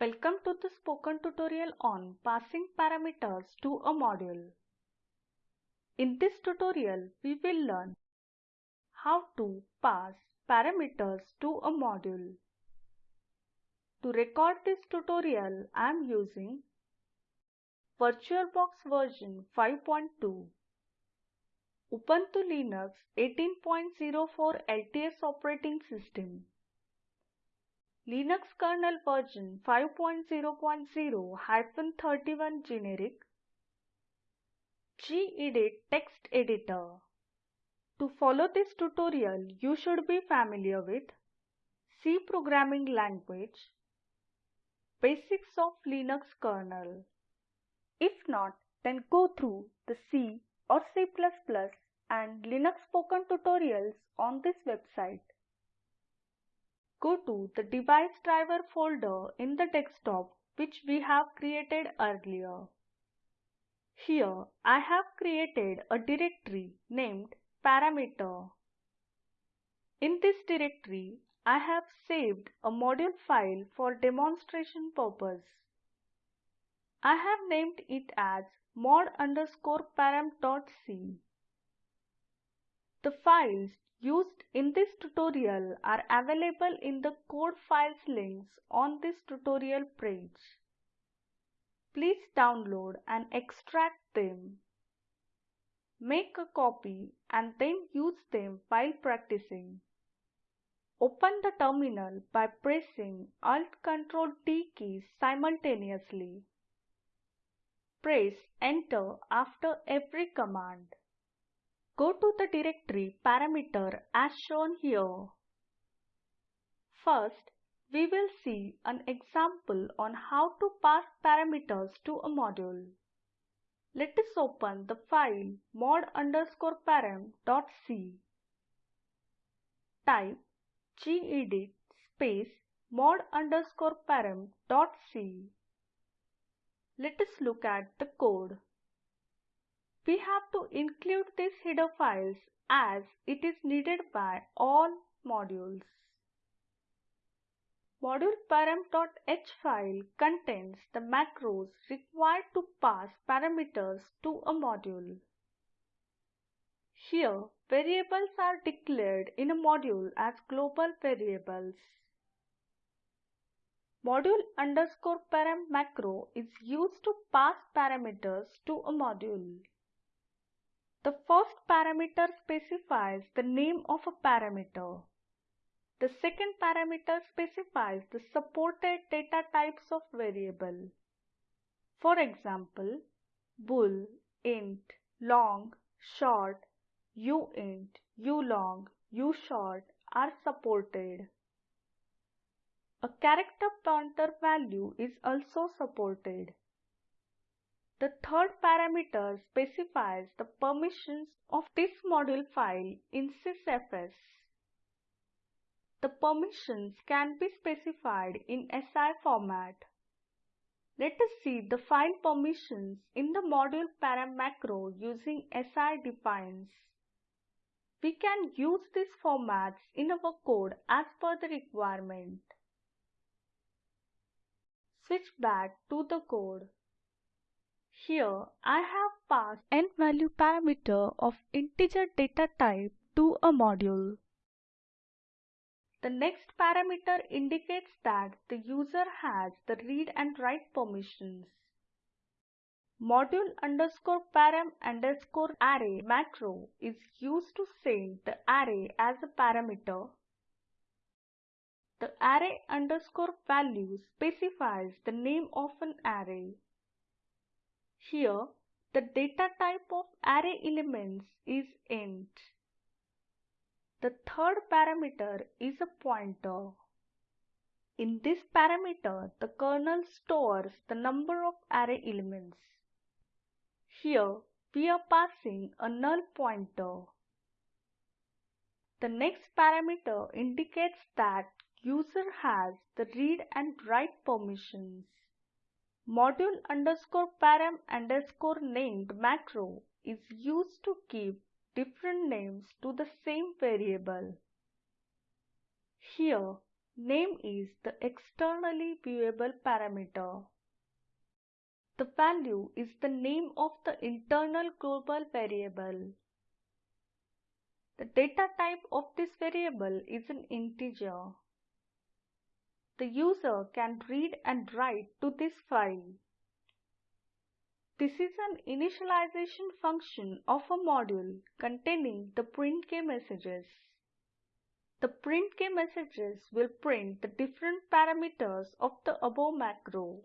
Welcome to the spoken tutorial on passing parameters to a module. In this tutorial, we will learn how to pass parameters to a module. To record this tutorial, I am using VirtualBox version 5.2, Ubuntu Linux 18.04 LTS operating system, Linux kernel version 5.0.0-31 generic, gedit text editor. To follow this tutorial, you should be familiar with C programming language, basics of Linux kernel. If not, then go through the C or C++ and Linux spoken tutorials on this website. Go to the device driver folder in the desktop which we have created earlier. Here I have created a directory named parameter. In this directory, I have saved a module file for demonstration purpose. I have named it as mod underscore param.c. The files used in this tutorial are available in the code files links on this tutorial page. Please download and extract them. Make a copy and then use them while practicing. Open the terminal by pressing Alt Ctrl T keys simultaneously. Press Enter after every command. Go to the directory parameter as shown here. First, we will see an example on how to pass parameters to a module. Let us open the file mod underscore param.c. Type gedit space mod underscore param.c. Let us look at the code. We have to include these header files as it is needed by all modules. Module param.h file contains the macros required to pass parameters to a module. Here, variables are declared in a module as global variables. Module underscore param macro is used to pass parameters to a module. The first parameter specifies the name of a parameter. The second parameter specifies the supported data types of variable. For example, bool, int, long, short, uint, ulong, ushort are supported. A character pointer value is also supported. The third parameter specifies the permissions of this module file in sysfs. The permissions can be specified in SI format. Let us see the file permissions in the module param macro using SI defines. We can use these formats in our code as per the requirement. Switch back to the code. Here I have passed n value parameter of integer data type to a module. The next parameter indicates that the user has the read and write permissions. Module underscore param underscore array macro is used to send the array as a parameter. The array underscore value specifies the name of an array. Here, the data type of array elements is int. The third parameter is a pointer. In this parameter, the kernel stores the number of array elements. Here, we are passing a null pointer. The next parameter indicates that user has the read and write permissions. Module underscore param underscore named macro is used to give different names to the same variable. Here, Name is the externally viewable parameter. The value is the name of the internal global variable. The data type of this variable is an integer. The user can read and write to this file. This is an initialization function of a module containing the printk messages. The printk messages will print the different parameters of the above macro.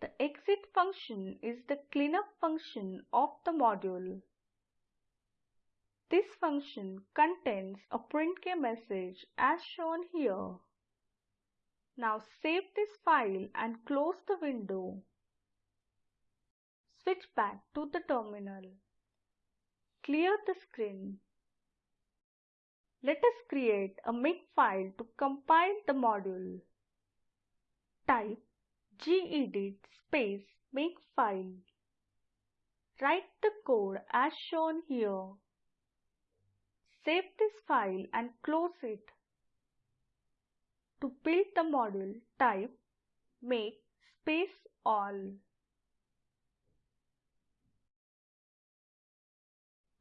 The exit function is the cleanup function of the module. This function contains a printk message as shown here. Now save this file and close the window. Switch back to the terminal. Clear the screen. Let us create a makefile to compile the module. Type gedit space makefile. Write the code as shown here. Save this file and close it. To build the module, type make space all.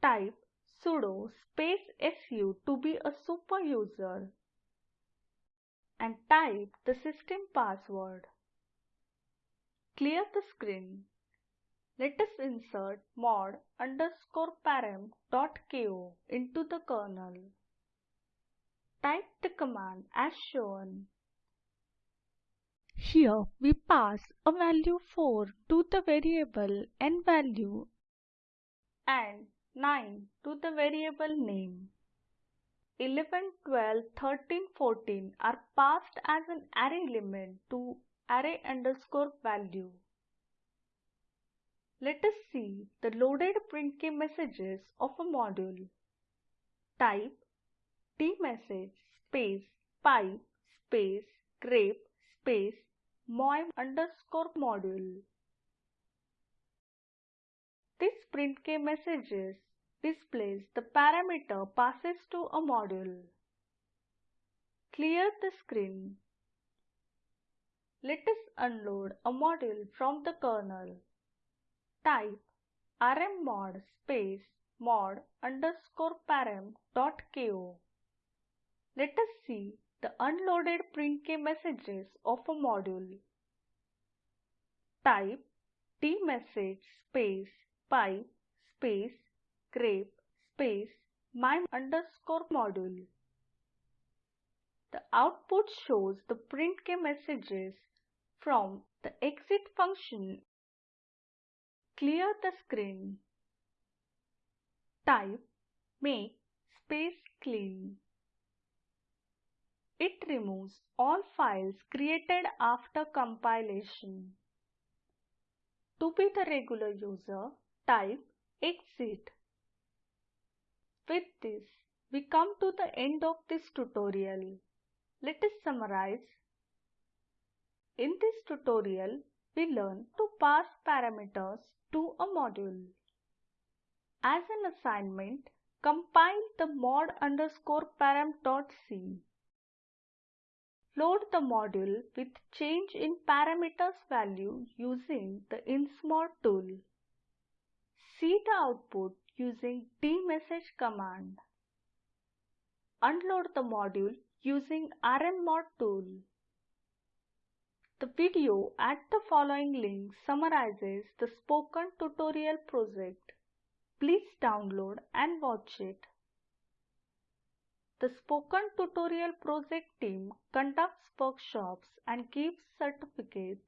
Type sudo space su to be a super user and type the system password. Clear the screen. Let us insert mod underscore param dot ko into the kernel. Type the command as shown. Here we pass a value 4 to the variable n value and 9 to the variable name. 11, 12, 13, 14 are passed as an array element to array underscore value. Let us see the loaded printk messages of a module. Type dmesg space pipe space grep space my underscore module. This printk messages displays the parameter passes to a module. Clear the screen. Let us unload a module from the kernel. Type rmmod space mod underscore param dot ko. Let us see the unloaded printk messages of a module. Type dmesg space pipe space grep space my underscore module. The output shows the printk messages from the exit function. Clear the screen. Type make space clean. It removes all files created after compilation. To be the regular user, type exit. With this, we come to the end of this tutorial. Let us summarize. In this tutorial, we learn to pass parameters to a module. As an assignment, compile the mod underscore param.c. Load the module with change in parameters value using the insmod tool. See the output using dmesg command. Unload the module using rmmod tool. The video at the following link summarizes the spoken tutorial project. Please download and watch it. The Spoken Tutorial project team conducts workshops and gives certificates.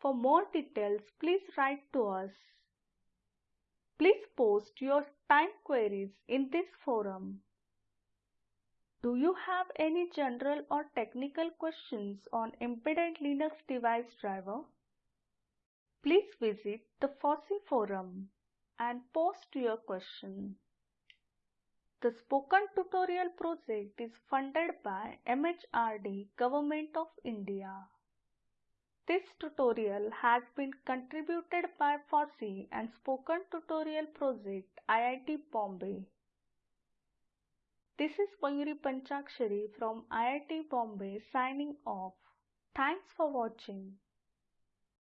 For more details, please write to us. Please post your time queries in this forum. Do you have any general or technical questions on embedded Linux device driver? Please visit the FOSSEE forum and post your question. The Spoken Tutorial project is funded by MHRD Government of India. This tutorial has been contributed by FOSSEE and Spoken Tutorial Project IIT Bombay. This is Mayuri Panchakshari from IIT Bombay signing off. Thanks for watching.